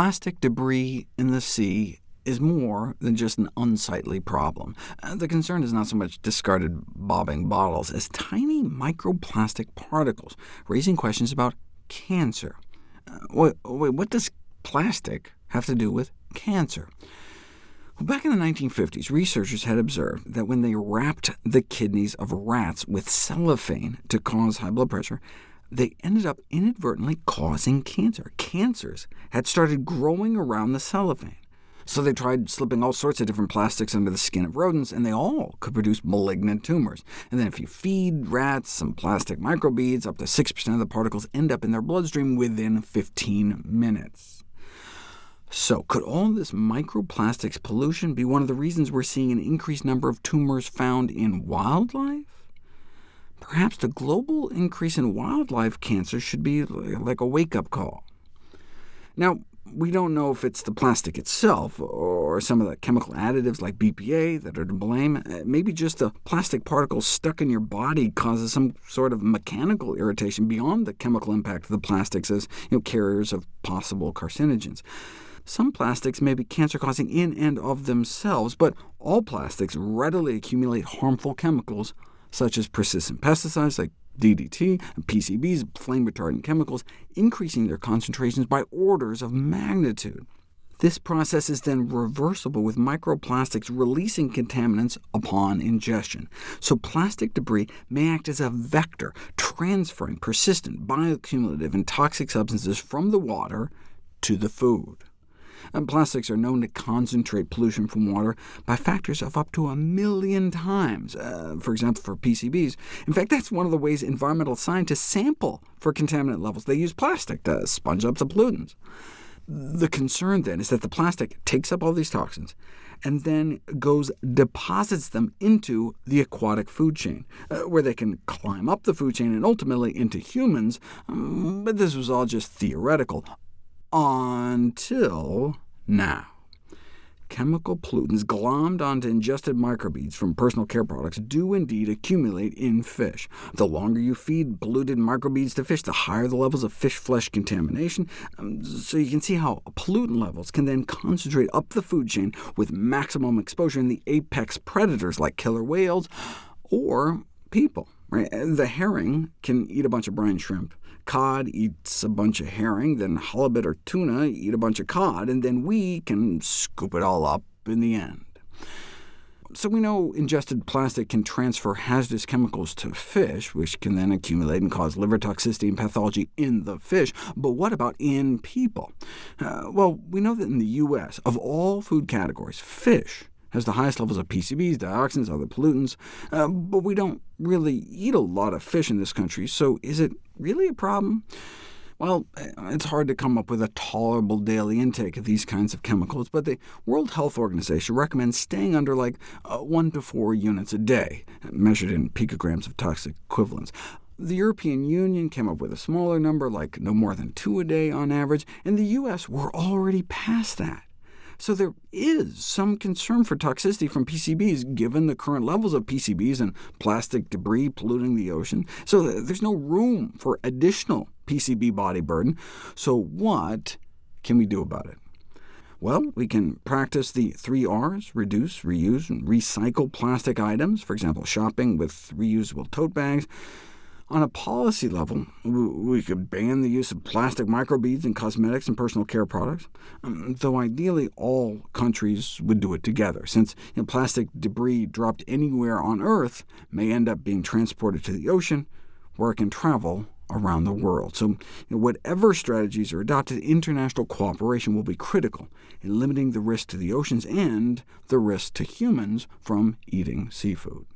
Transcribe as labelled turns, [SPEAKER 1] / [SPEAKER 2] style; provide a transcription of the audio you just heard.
[SPEAKER 1] Plastic debris in the sea is more than just an unsightly problem. Uh, the concern is not so much discarded bobbing bottles as tiny microplastic particles, raising questions about cancer. Uh, wait, wait, what does plastic have to do with cancer? Well, back in the 1950s, researchers had observed that when they wrapped the kidneys of rats with cellophane to cause high blood pressure, they ended up inadvertently causing cancer. Cancers had started growing around the cellophane. So they tried slipping all sorts of different plastics under the skin of rodents, and they all could produce malignant tumors. And then if you feed rats some plastic microbeads, up to 6% of the particles end up in their bloodstream within 15 minutes. So could all this microplastics pollution be one of the reasons we're seeing an increased number of tumors found in wildlife? Perhaps the global increase in wildlife cancer should be like a wake-up call. Now, we don't know if it's the plastic itself, or some of the chemical additives like BPA that are to blame. Uh, maybe just a plastic particle stuck in your body causes some sort of mechanical irritation beyond the chemical impact of the plastics as you know, carriers of possible carcinogens. Some plastics may be cancer-causing in and of themselves, but all plastics readily accumulate harmful chemicals, such as persistent pesticides like DDT, and PCBs, flame retardant chemicals, increasing their concentrations by orders of magnitude. This process is then reversible with microplastics releasing contaminants upon ingestion. So plastic debris may act as a vector, transferring persistent, bioaccumulative, and toxic substances from the water to the food. And plastics are known to concentrate pollution from water by factors of up to a million times, uh, for example, for PCBs. In fact, that's one of the ways environmental scientists sample for contaminant levels. They use plastic to sponge up the pollutants. The concern, then, is that the plastic takes up all these toxins, and then goes deposits them into the aquatic food chain, uh, where they can climb up the food chain and ultimately into humans, um, but this was all just theoretical until now. Chemical pollutants glommed onto ingested microbeads from personal care products do indeed accumulate in fish. The longer you feed polluted microbeads to fish, the higher the levels of fish flesh contamination, um, so you can see how pollutant levels can then concentrate up the food chain with maximum exposure in the apex predators like killer whales or people. Right? The herring can eat a bunch of brine shrimp, cod eats a bunch of herring, then halibut or tuna eat a bunch of cod, and then we can scoop it all up in the end. So we know ingested plastic can transfer hazardous chemicals to fish, which can then accumulate and cause liver toxicity and pathology in the fish. But what about in people? Uh, well, we know that in the U.S., of all food categories, fish has the highest levels of PCBs, dioxins, other pollutants, uh, but we don't really eat a lot of fish in this country, so is it really a problem? Well, it's hard to come up with a tolerable daily intake of these kinds of chemicals, but the World Health Organization recommends staying under like uh, 1 to 4 units a day, measured in picograms of toxic equivalents. The European Union came up with a smaller number, like no more than 2 a day on average. and the U.S., we're already past that. So there is some concern for toxicity from PCBs, given the current levels of PCBs and plastic debris polluting the ocean. So there's no room for additional PCB body burden. So what can we do about it? Well, we can practice the three R's, reduce, reuse, and recycle plastic items, for example, shopping with reusable tote bags, on a policy level, we could ban the use of plastic microbeads in cosmetics and personal care products, um, though ideally all countries would do it together, since you know, plastic debris dropped anywhere on Earth may end up being transported to the ocean, where it can travel around the world. So you know, whatever strategies are adopted, international cooperation will be critical in limiting the risk to the oceans and the risk to humans from eating seafood.